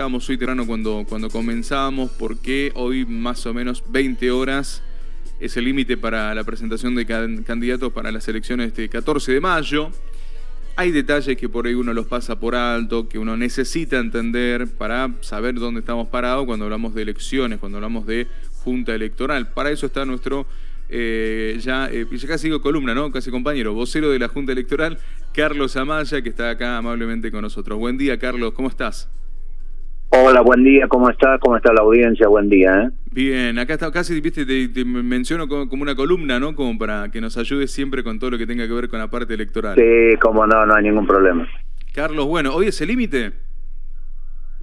Estábamos hoy temprano cuando, cuando comenzábamos porque hoy más o menos 20 horas es el límite para la presentación de candidatos para las elecciones de 14 de mayo. Hay detalles que por ahí uno los pasa por alto, que uno necesita entender para saber dónde estamos parados cuando hablamos de elecciones, cuando hablamos de junta electoral. Para eso está nuestro, eh, ya, eh, ya casi digo columna, ¿no? Casi compañero, vocero de la junta electoral, Carlos Amaya, que está acá amablemente con nosotros. Buen día, Carlos, ¿cómo estás? Hola, buen día, ¿cómo está? ¿Cómo está la audiencia? Buen día, ¿eh? Bien, acá está, casi, viste, te, menciono como, una columna, ¿no? Como para que nos ayude siempre con todo lo que tenga que ver con la parte electoral. Sí, como no, no hay ningún problema. Carlos, bueno, ¿hoy es el límite?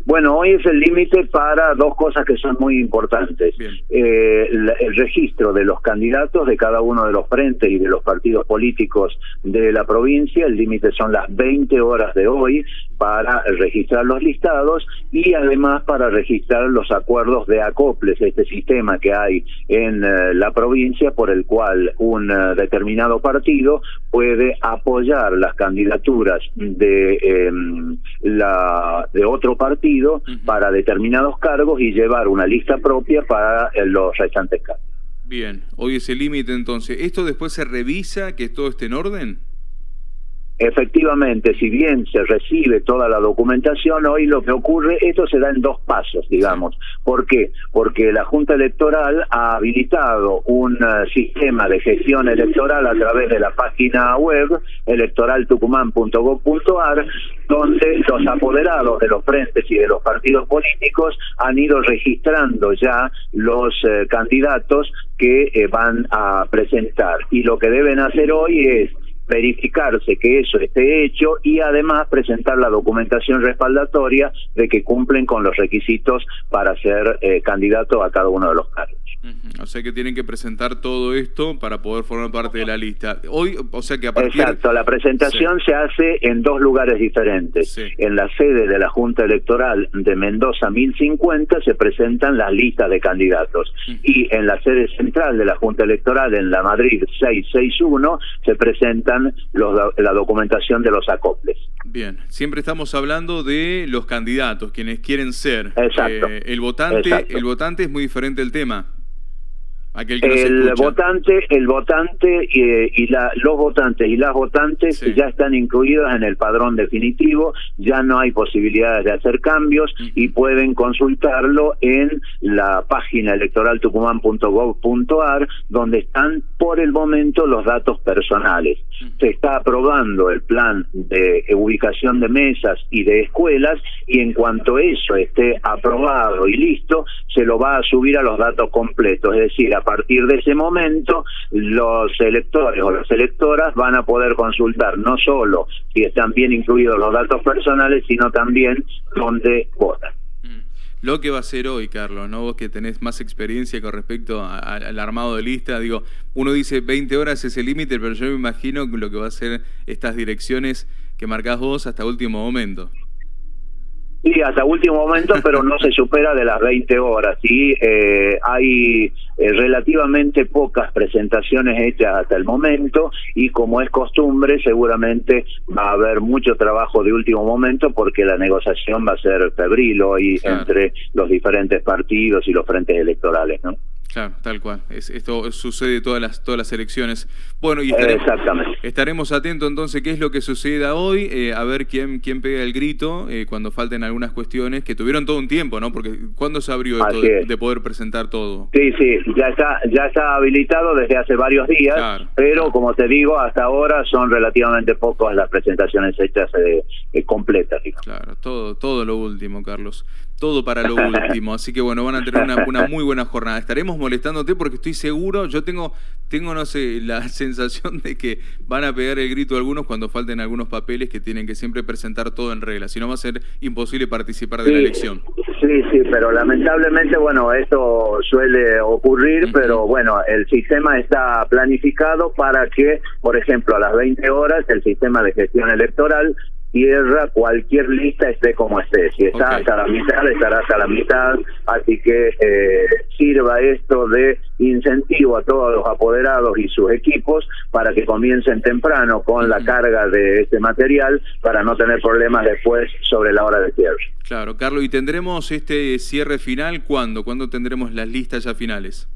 Bueno, hoy es el límite para dos cosas que son muy importantes. Eh, el, registro de los candidatos de cada uno de los frentes y de los partidos políticos de la provincia. El límite son las 20 horas de hoy para registrar los listados y además para registrar los acuerdos de acoples, este sistema que hay en eh, la provincia por el cual un eh, determinado partido puede apoyar las candidaturas de, em, la, de otro partido para determinados cargos y llevar una lista propia para eh, los restantes cargos. Bien, hoy es el límite entonces. ¿Esto después se revisa que todo esté en orden? Efectivamente, si bien se recibe toda la documentación, hoy lo que ocurre, esto se da en dos pasos, digamos. ¿Por qué? Porque la Junta Electoral ha habilitado un eh, sistema de gestión electoral a través de la página web electoraltucumán.gov.ar, donde los apoderados de los frentes y de los partidos políticos han ido registrando ya los eh, candidatos que eh, van a presentar. Y lo que deben hacer hoy es verificarse que eso esté hecho y además presentar la documentación respaldatoria de que cumplen con los requisitos para ser eh, candidato a cada uno de los cargos. O sea que tienen que presentar todo esto para poder formar parte de la lista. Hoy, o sea que a partir... Exacto, la presentación se hace en dos lugares diferentes. En la sede de la Junta Electoral de Mendoza 1050 se presentan las listas de candidatos. Y en la sede central de la Junta Electoral en la Madrid 661 se presentan los, la documentación de los acoples. Bien, siempre estamos hablando de los candidatos, quienes quieren ser. Exacto. Eh, el votante, el votante es muy diferente el tema el votante, el votante y, la, los votantes y las votantes ya están incluidos en el padrón definitivo, ya no hay posibilidades de hacer cambios y pueden consultarlo en la página electoraltucumán.gov.ar donde están por el momento los datos personales. Se está aprobando el plan de ubicación de mesas y de escuelas y en cuanto eso esté aprobado y listo, se lo va a subir a los datos completos, es decir, a partir de ese momento los electores o las electoras van a poder consultar no solo si están bien incluidos los datos personales, sino también dónde votan. Mm. Lo que va a ser hoy, Carlos, ¿no? Vos que tenés más experiencia con respecto al armado de lista, digo, uno dice 20 horas es el límite, pero yo me imagino lo que va a ser estas direcciones que marcás vos hasta último momento. Sí, hasta último momento, pero no se supera de las 20 horas. Sí, eh, hay eh, relativamente pocas presentaciones hechas hasta el momento y como es costumbre, seguramente va a haber mucho trabajo de último momento porque la negociación va a ser febril hoy entre los diferentes partidos y los frentes electorales, ¿no? Claro, tal cual. esto sucede todas las todas las elecciones. Bueno, y estaremos, Exactamente. estaremos atentos entonces qué es lo que suceda hoy, eh, a ver quién quién pega el grito eh, cuando falten algunas cuestiones que tuvieron todo un tiempo, ¿no? Porque ¿cuándo se abrió esto de, poder presentar todo? Sí, sí, ya está ya está habilitado desde hace varios días, pero como te digo, hasta ahora son relativamente pocas las presentaciones hechas eh, completas. Claro, todo todo lo último, Carlos. Todo para lo último. Así que bueno, van a tener una, una muy buena jornada. Estaremos molestándote porque estoy seguro, yo tengo, tengo, no sé, la sensación de que van a pegar el grito algunos cuando falten algunos papeles que tienen que siempre presentar todo en regla, si no va a ser imposible participar de la elección. Sí, sí, pero lamentablemente, bueno, esto suele ocurrir, pero bueno, el sistema está planificado para que, por ejemplo, a las 20 horas el sistema de gestión electoral tierra cualquier lista esté como esté. Si está hasta la mitad, estará hasta la mitad. Así que eh, sirva esto de incentivo a todos los apoderados y sus equipos para que comiencen temprano con la carga de este material para no tener problemas después sobre la hora de cierre. Claro, Carlos, ¿y tendremos este cierre final cuándo? ¿Cuándo tendremos las listas ya finales?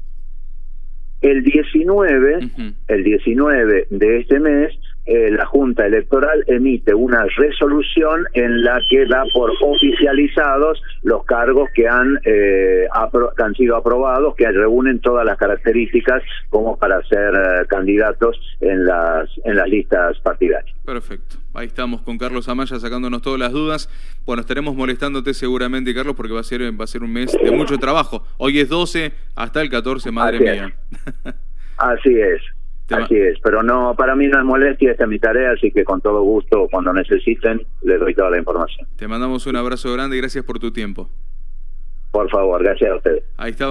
El 19, el 19 de este mes, eh, la Junta Electoral emite una resolución en la que da por oficializados los cargos que han, eh, han sido aprobados, que reúnen todas las características como para ser eh, candidatos en las, en las listas partidarias. Perfecto. Ahí estamos con Carlos Amaya sacándonos todas las dudas. Bueno, estaremos molestándote seguramente, Carlos, porque va a ser, va a ser un mes de mucho trabajo. Hoy es 12, hasta el 14, madre mía. Así es. Así es, pero no, para mí no es molestia, esta es mi tarea, así que con todo gusto, cuando necesiten, les doy toda la información. Te mandamos un abrazo grande y gracias por tu tiempo. Por favor, gracias a ustedes. Ahí estaba.